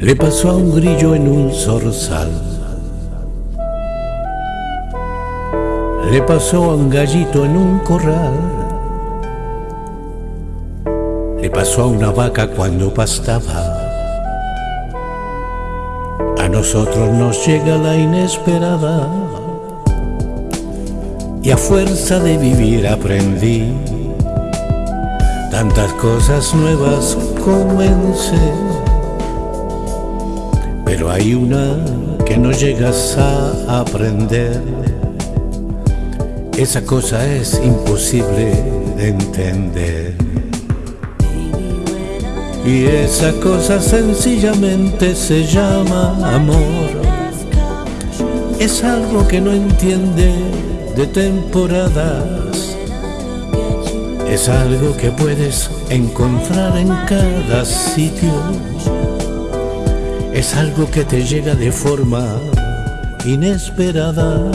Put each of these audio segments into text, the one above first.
Le pasó a un grillo en un zorzal. Le pasó a un gallito en un corral. Le pasó a una vaca cuando pastaba. A nosotros nos llega la inesperada. Y a fuerza de vivir aprendí tantas cosas nuevas comencé pero hay una que no llegas a aprender. Esa cosa es imposible de entender. Y esa cosa sencillamente se llama amor. Es algo que no entiende de temporadas. Es algo que puedes encontrar en cada sitio es algo que te llega de forma inesperada.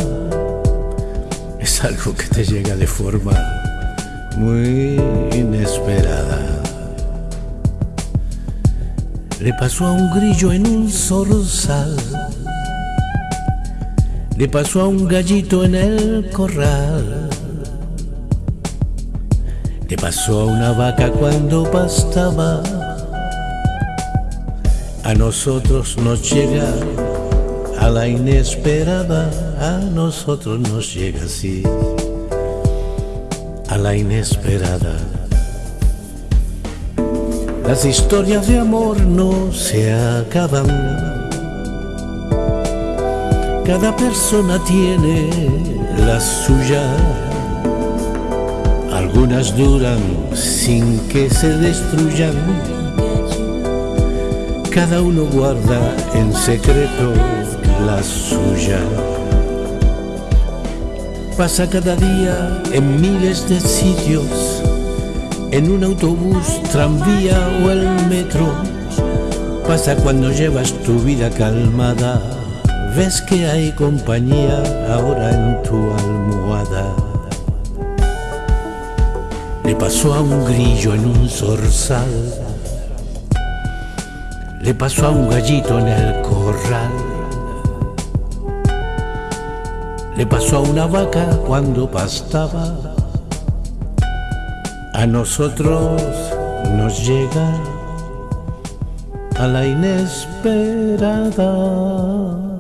Es algo que te llega de forma muy inesperada. Le pasó a un grillo en un zorzal. Le pasó a un gallito en el corral. Le pasó a una vaca cuando pastaba a nosotros nos llega a la inesperada, a nosotros nos llega así, a la inesperada. Las historias de amor no se acaban. Cada persona tiene la suya. Algunas duran sin que se destruyan cada uno guarda en secreto la suya. Pasa cada día en miles de sitios, en un autobús, tranvía o el metro. Pasa cuando llevas tu vida calmada, ves que hay compañía ahora en tu almohada. Le pasó a un grillo en un zorzal le pasó a un gallito en el corral. Le pasó a una vaca cuando pastaba. A nosotros nos llega a la inesperada.